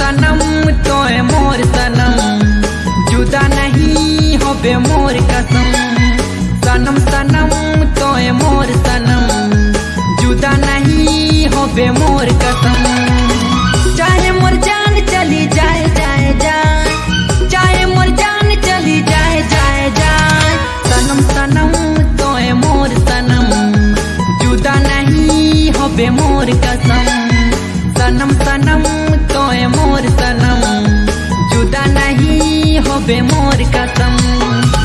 सनम तो मोर सनम। जुदा नहीं हो मोर कसम। सनम सनम तो मोर सनम। जुदा नहीं होबे मोर कसम। चाहे मोर जान चली जाए जाए जाए चाहे मोर जान चली जाए जाए जाए सनम सनम तो मोर सनम। जुदा नहीं होबे मोर कसम। सनम सनम होए मोर सनम। जुदा नहीं होबे मोर कसम।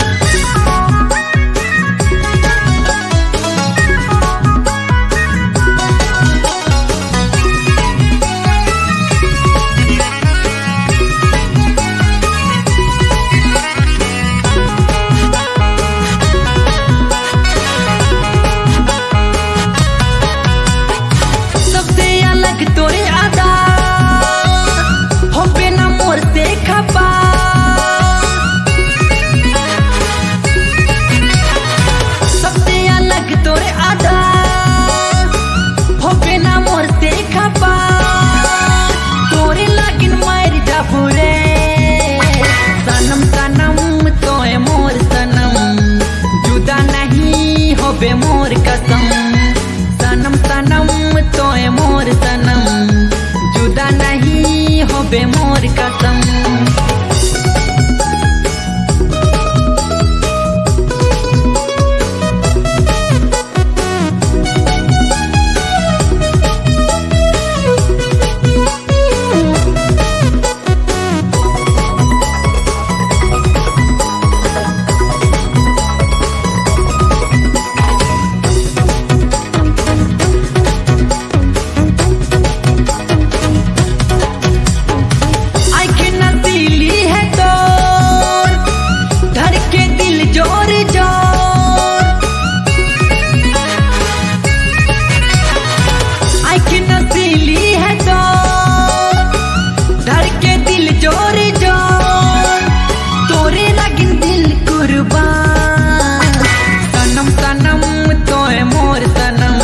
तोए मोर सनम।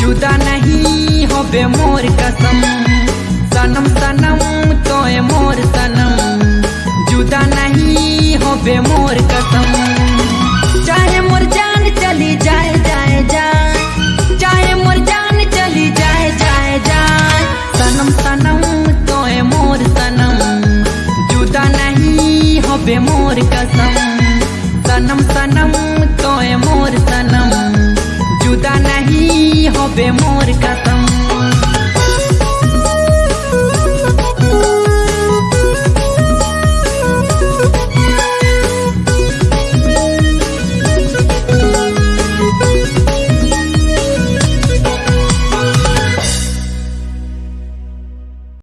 जुदा नहीं होबे मोर कसम। सनम सनम, तोए मोर सनम। जुदा नहीं होबे मोर कसम। चाहे मोर जान चली जाए जाए जाए चाहे मोर जान चली जाए जाए जाए सनम सनम, तोए मोर सनम। जुदा नहीं होबे मोर कसम। सनम सनम, तोए मोर सनम। मोर खत्म